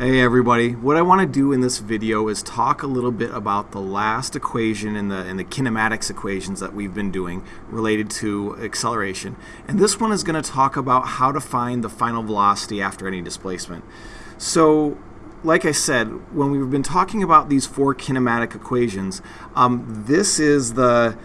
Hey everybody, what I want to do in this video is talk a little bit about the last equation in the, in the kinematics equations that we've been doing related to acceleration. And this one is going to talk about how to find the final velocity after any displacement. So like I said, when we've been talking about these four kinematic equations, um, this is the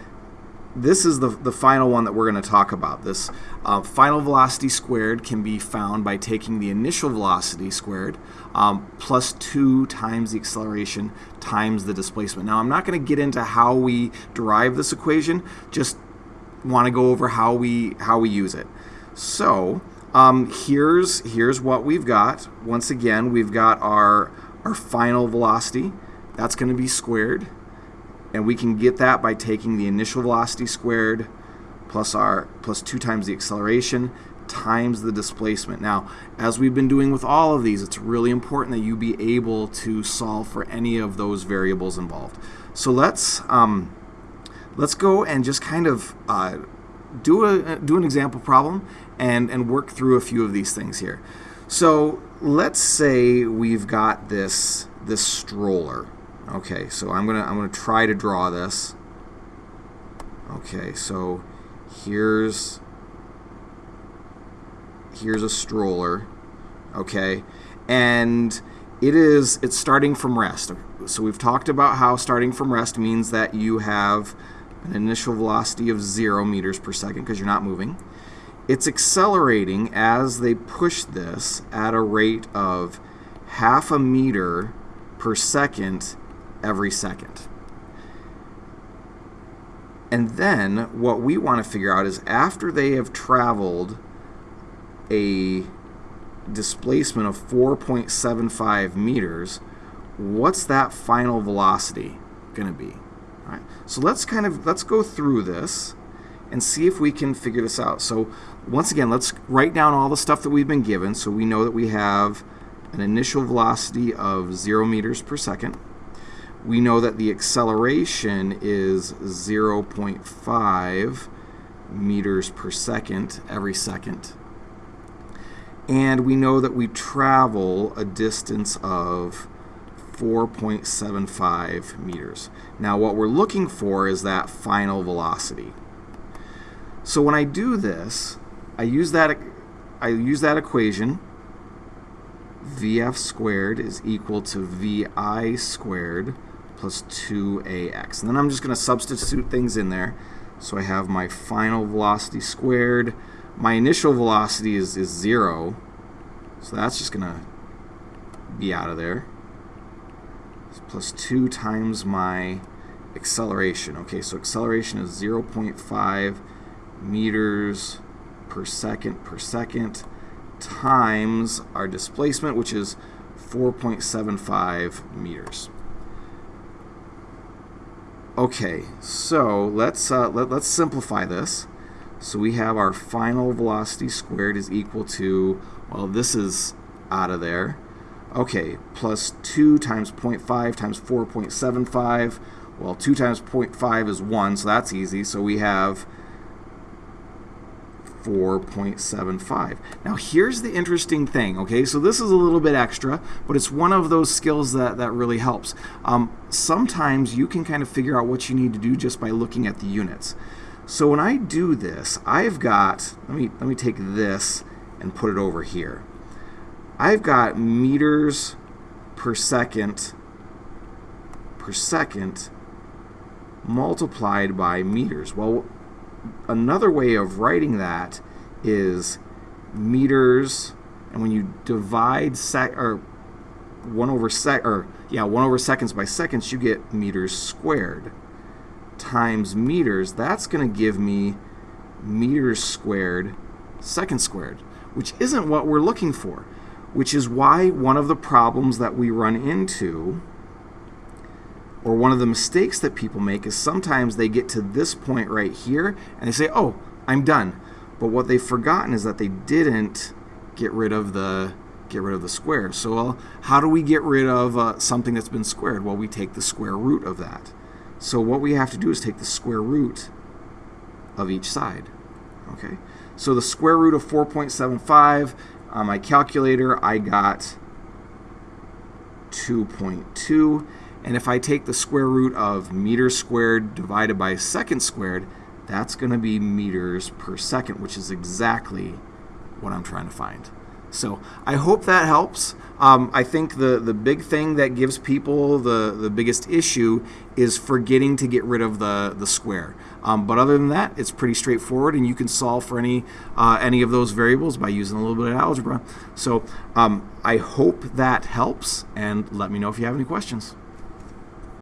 this is the, the final one that we're going to talk about. This uh, final velocity squared can be found by taking the initial velocity squared um, plus 2 times the acceleration times the displacement. Now I'm not going to get into how we derive this equation, just want to go over how we, how we use it. So um, here's, here's what we've got. Once again, we've got our, our final velocity. That's going to be squared and we can get that by taking the initial velocity squared plus our plus 2 times the acceleration times the displacement. Now, as we've been doing with all of these, it's really important that you be able to solve for any of those variables involved. So let's um, let's go and just kind of uh, do a do an example problem and and work through a few of these things here. So let's say we've got this this stroller Okay, so I'm gonna I'm gonna try to draw this. Okay, so here's here's a stroller. Okay, and it is it's starting from rest. So we've talked about how starting from rest means that you have an initial velocity of zero meters per second because you're not moving. It's accelerating as they push this at a rate of half a meter per second every second. And then what we want to figure out is after they have traveled a displacement of 4.75 meters, what's that final velocity going to be? All right. So let's kind of let's go through this and see if we can figure this out. So once again, let's write down all the stuff that we've been given so we know that we have an initial velocity of 0 meters per second we know that the acceleration is 0.5 meters per second every second. And we know that we travel a distance of 4.75 meters. Now what we're looking for is that final velocity. So when I do this, I use that I use that equation vf squared is equal to vi squared plus 2ax. And then I'm just going to substitute things in there. So I have my final velocity squared. My initial velocity is, is 0. So that's just going to be out of there. It's plus 2 times my acceleration. Okay, so acceleration is 0.5 meters per second per second times our displacement, which is 4.75 meters. Okay, so let's uh, let, let's simplify this. So we have our final velocity squared is equal to, well, this is out of there. Okay, plus 2 times 0.5 times 4.75. Well, 2 times 0.5 is 1, so that's easy. So we have 4.75. Now here's the interesting thing, okay? So this is a little bit extra, but it's one of those skills that, that really helps. Um, sometimes you can kind of figure out what you need to do just by looking at the units. So when I do this, I've got, let me, let me take this and put it over here. I've got meters per second per second multiplied by meters. Well, another way of writing that is meters, and when you divide sec or one over sec or yeah one over seconds by seconds, you get meters squared times meters. That's going to give me meters squared seconds squared, which isn't what we're looking for. Which is why one of the problems that we run into or one of the mistakes that people make is sometimes they get to this point right here and they say, oh, I'm done. But what they've forgotten is that they didn't get rid of the get rid of the square. So well, how do we get rid of uh, something that's been squared? Well, we take the square root of that. So what we have to do is take the square root of each side. Okay. So the square root of 4.75 on my calculator, I got 2.2. And if I take the square root of meters squared divided by second squared, that's going to be meters per second, which is exactly what I'm trying to find. So I hope that helps. Um, I think the, the big thing that gives people the, the biggest issue is forgetting to get rid of the, the square. Um, but other than that, it's pretty straightforward, and you can solve for any, uh, any of those variables by using a little bit of algebra. So um, I hope that helps, and let me know if you have any questions.